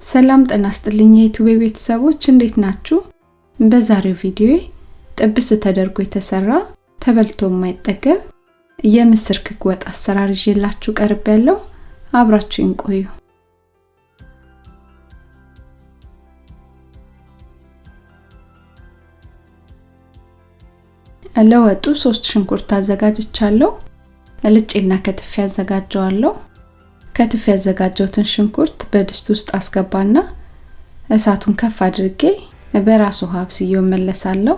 ሰላም ጤና ይስጥልኝ የዩቲዩብ ቤተሰቦች እንዴት ናችሁ? በዛሬው ቪዲዮ ጥብስ ተደርጎ የተሰራ ተበልቶ የማይጠገብ የምስር ክክ ወጥ አሰራር ይዤላችሁ ቀርብ ያለው አብራችሁን ቆዩ። ለወጡ ሶስት ሽንኩርት አዘጋጅቻለሁ። ልጬና ከትፌ አዘጋጀዋለሁ። ከትፍ ያዘጋጀሁትን ሽንኩርት በድስት ውስጥ አስገባና እሳቱን ከፍ አድርጌ በራስ ውሃ አብስዬው መለሳለሁ።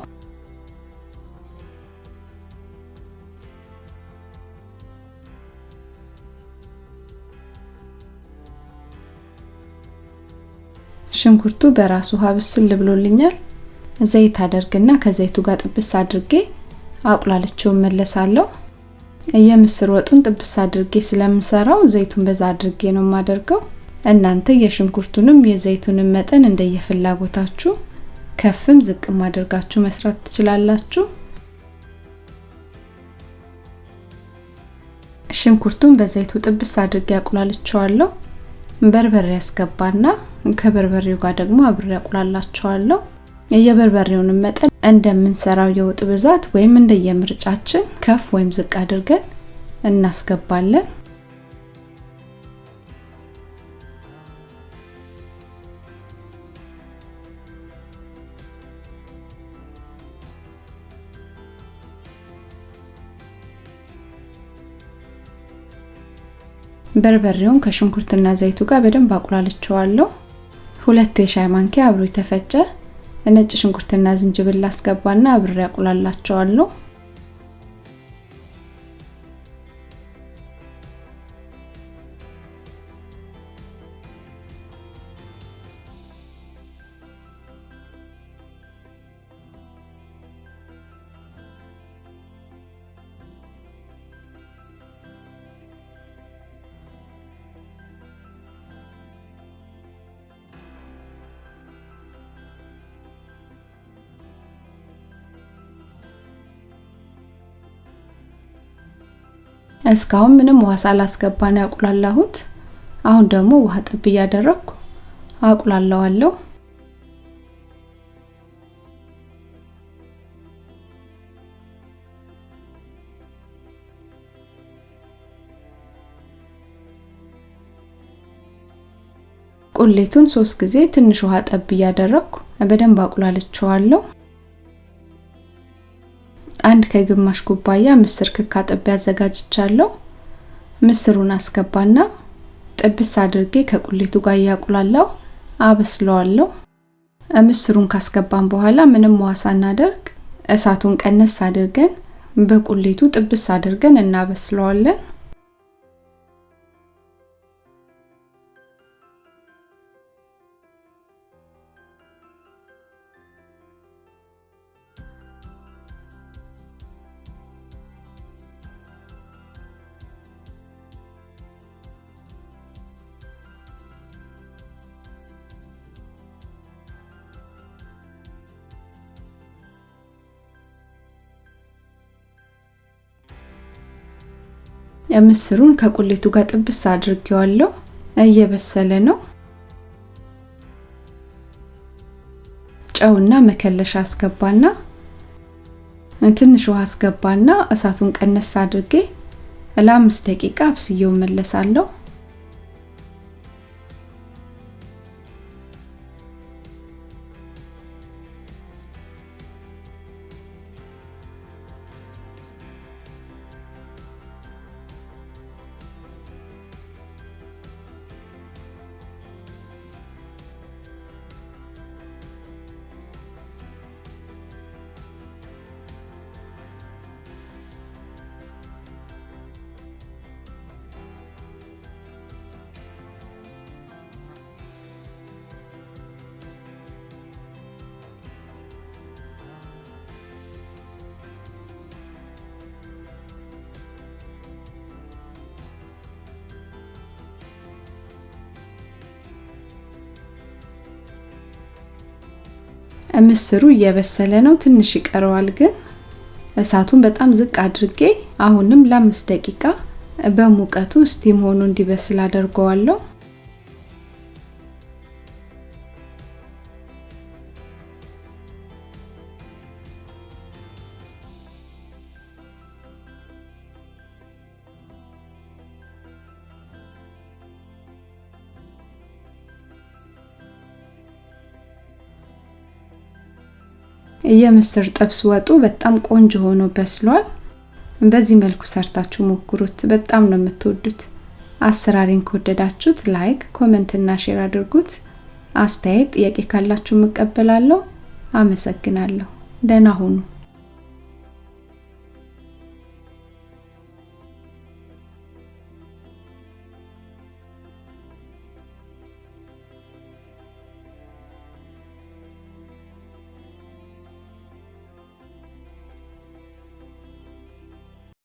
ሽንኩርቱ በራስ ውሃ ብስል ብሎልኛል። ዘይት አደርግና ከዘይቱ ጋር ጥብስ አድርጌ አቁላልቼው መለሳለሁ። የምስር ወጡን ጥብስ አድርጌ ስለምሰራው ዘይቱን በዛ አድርጌ ነው የማደርገው። እናንተ የሽንኩርቱንም የዘይቱንም መጠን እንደየፍላጎታችሁ ከፍም ዝቅም አድርጋችሁ መስራት ትችላላችሁ። ሽንኩርቱን በዘይቱ ጥብስ አድርጌ አቁላልቸዋለሁ። በርበሬ ያስገባና ከበርበሬው ጋር ደግሞ አብሬ አቁላላቸዋለሁ። የበርበሬውንም መጠን እንደምንሰራው የወጥ ብዛት ወይም እንደየምርጫችን ከፍ ወይም ዝቅ አድርገን እናስገባለን። በርበሬውን ከሽንኩርትና ዘይቱ ጋር በደንብ አቁላልቸዋለሁ። ሁለት የሻይ ማንኪያ አብሮ የተፈጨ ነጭ ሽንኩርትና ዝንጅብል አስገባና አብሬ አቁላላቸዋለሁ። እስካሁን ምንም ውሃ ሳላስገባ ነው ያቁላላሁት። አሁን ደግሞ ውሃ ጠብ እያደረኩ አቁላላዋለሁ። ቁሌቱን ሶስት ጊዜ ትንሽ ውሃ ጠብ እያደረኩ በደንብ አቁላልቸዋለሁ። አንድ ከግማሽ ኩባያ ምስር ክክ አጥቤ አዘጋጅቻለሁ። ምስሩን አስገባና ጥብስ አድርጌ ከቁሌቱ ጋር እያቁላላው አበስለዋለሁ። ምስሩን ካስገባን በኋላ ምንም ውሃ ሳናደርግ እሳቱን ቀነስ አድርገን በቁሌቱ ጥብስ አድርገን እናበስለዋለን። ምስሩን ከቁሌቱ ጋር ጥብስ አድርጌዋለሁ። እየበሰለ ነው። ጨውና መከለሻ አስገባና ትንሽ ውሃ አስገባና እሳቱን ቀነስ አድርጌ ለአምስት ደቂቃ አብስዬው መለሳለሁ። ምስሩ እየበሰለ ነው። ትንሽ ይቀረዋል ግን እሳቱን በጣም ዝቅ አድርጌ አሁንም ለአምስት ደቂቃ በሙቀቱ ስቲም ሆኖ እንዲበስል አደርገዋለሁ። የምስር ጥብስ ወጡ በጣም ቆንጆ ሆኖ በስሏል። በዚህ መልኩ ሰርታችሁ ሞክሩት፣ በጣም ነው የምትወዱት። አሰራሬን ከወደዳችሁት like፣ comment እና share አድርጉት። አስተያየት፣ ጥያቄ ካላችሁ እቀበላለሁ። አመሰግናለሁ። ደህና ሁኑ።